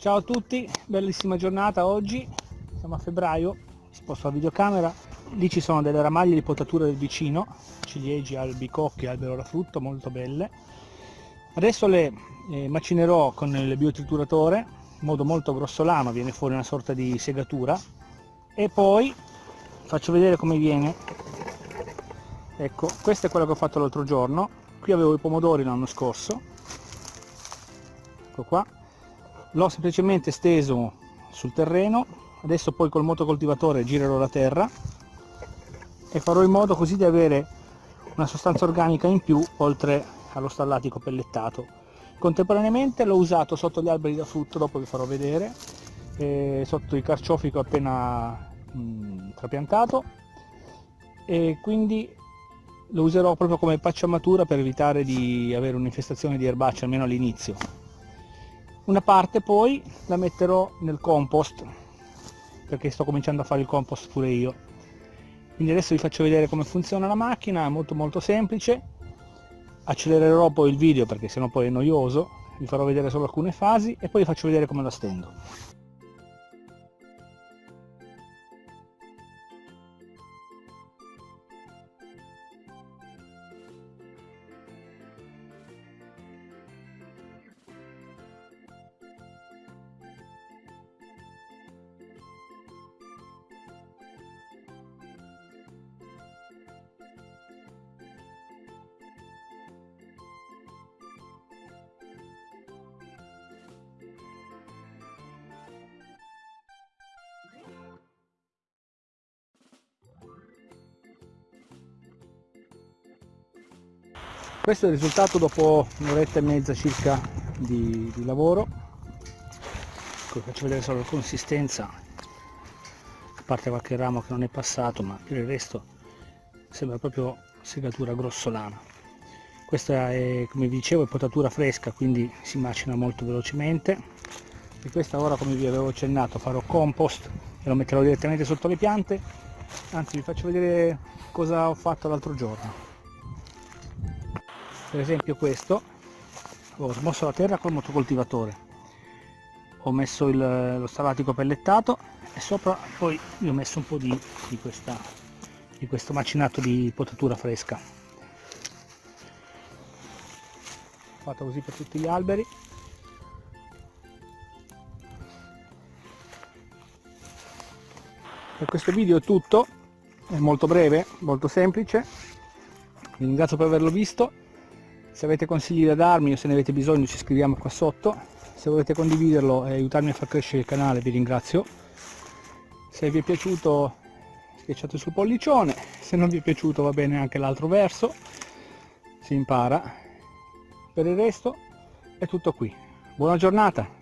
Ciao a tutti, bellissima giornata oggi, siamo a febbraio, sposto la videocamera, lì ci sono delle ramaglie di potatura del vicino, ciliegi, albicocche, albero da frutto, molto belle. Adesso le eh, macinerò con il biotrituratore, in modo molto grossolano, viene fuori una sorta di segatura, e poi faccio vedere come viene. Ecco, questo è quello che ho fatto l'altro giorno, qui avevo i pomodori l'anno scorso, ecco qua, l'ho semplicemente steso sul terreno adesso poi col motocoltivatore girerò la terra e farò in modo così di avere una sostanza organica in più oltre allo stallatico pellettato. Contemporaneamente l'ho usato sotto gli alberi da frutto dopo vi farò vedere sotto il carciofico appena mh, trapiantato. E quindi lo userò proprio come pacciamatura per evitare di avere un'infestazione di erbacce almeno all'inizio una parte poi la metterò nel compost perché sto cominciando a fare il compost pure io. Quindi adesso vi faccio vedere come funziona la macchina è molto molto semplice. Accelererò poi il video perché sennò poi è noioso. Vi farò vedere solo alcune fasi e poi vi faccio vedere come la stendo questo è il risultato dopo un'oretta e mezza circa di, di lavoro. Ecco, faccio vedere solo la consistenza. A parte qualche ramo che non è passato ma per il resto sembra proprio segatura grossolana. Questa è come vi dicevo è potatura fresca quindi si macina molto velocemente. E questa ora come vi avevo accennato farò compost e lo metterò direttamente sotto le piante. Anzi vi faccio vedere cosa ho fatto l'altro giorno per esempio questo ho smosso la terra col motocoltivatore. Ho messo il, lo stallatico pellettato e sopra poi gli ho messo un po' di, di, questa, di questo macinato di potatura fresca. Fatto così per tutti gli alberi. Per questo video è tutto è molto breve molto semplice. Vi ringrazio per averlo visto se avete consigli da darmi o se ne avete bisogno ci scriviamo qua sotto. Se volete condividerlo e aiutarmi a far crescere il canale vi ringrazio. Se vi è piaciuto schiacciate sul pollicione. Se non vi è piaciuto va bene anche l'altro verso. Si impara. Per il resto è tutto qui. Buona giornata